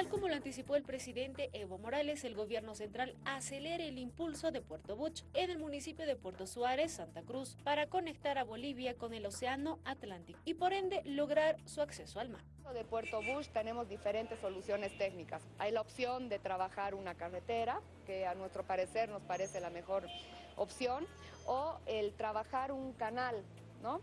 Tal como lo anticipó el presidente Evo Morales, el gobierno central acelera el impulso de Puerto Buch en el municipio de Puerto Suárez, Santa Cruz, para conectar a Bolivia con el océano Atlántico y por ende lograr su acceso al mar. De Puerto Bush tenemos diferentes soluciones técnicas. Hay la opción de trabajar una carretera, que a nuestro parecer nos parece la mejor opción, o el trabajar un canal, ¿no?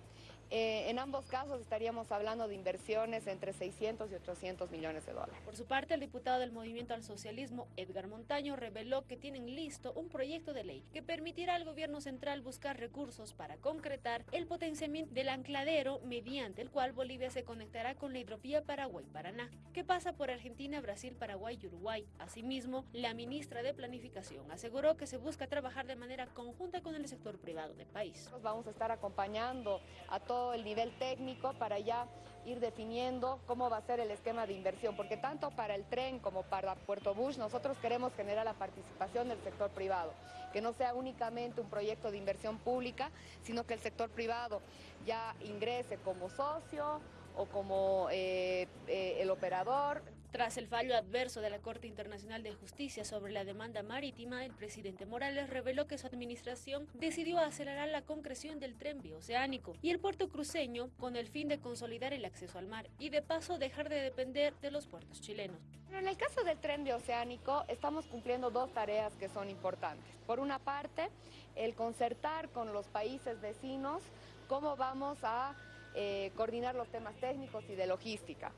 Eh, en ambos casos estaríamos hablando de inversiones entre 600 y 800 millones de dólares. Por su parte, el diputado del Movimiento al Socialismo, Edgar Montaño, reveló que tienen listo un proyecto de ley que permitirá al gobierno central buscar recursos para concretar el potenciamiento del ancladero mediante el cual Bolivia se conectará con la hidrovía Paraguay-Paraná, que pasa por Argentina, Brasil, Paraguay y Uruguay. Asimismo, la ministra de Planificación aseguró que se busca trabajar de manera conjunta con el sector privado del país. Vamos a estar acompañando a todos el nivel técnico para ya ir definiendo cómo va a ser el esquema de inversión, porque tanto para el tren como para Puerto Bush nosotros queremos generar la participación del sector privado, que no sea únicamente un proyecto de inversión pública, sino que el sector privado ya ingrese como socio o como eh, eh, el operador. Tras el fallo adverso de la Corte Internacional de Justicia sobre la demanda marítima, el presidente Morales reveló que su administración decidió acelerar la concreción del tren bioceánico y el puerto cruceño con el fin de consolidar el acceso al mar y de paso dejar de depender de los puertos chilenos. En el caso del tren bioceánico estamos cumpliendo dos tareas que son importantes. Por una parte, el concertar con los países vecinos cómo vamos a eh, coordinar los temas técnicos y de logística.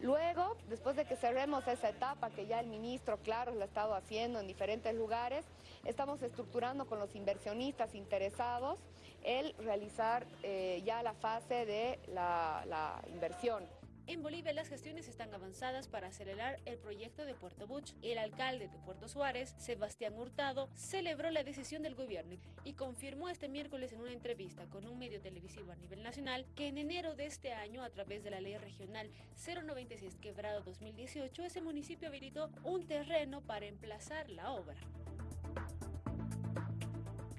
Luego, después de que cerremos esa etapa que ya el ministro, claro, lo ha estado haciendo en diferentes lugares, estamos estructurando con los inversionistas interesados el realizar eh, ya la fase de la inversión. En Bolivia las gestiones están avanzadas para acelerar el proyecto de Puerto Buch. El alcalde de Puerto Suárez, Sebastián Hurtado, celebró la decisión del gobierno y confirmó este miércoles en una entrevista con un medio televisivo a nivel nacional que en enero de este año, a través de la ley regional 096 quebrado 2018, ese municipio habilitó un terreno para emplazar la obra.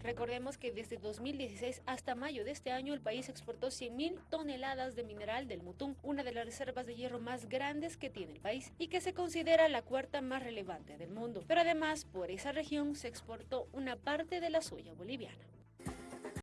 Recordemos que desde 2016 hasta mayo de este año el país exportó 100.000 toneladas de mineral del Mutún, una de las reservas de hierro más grandes que tiene el país y que se considera la cuarta más relevante del mundo. Pero además, por esa región se exportó una parte de la soya boliviana.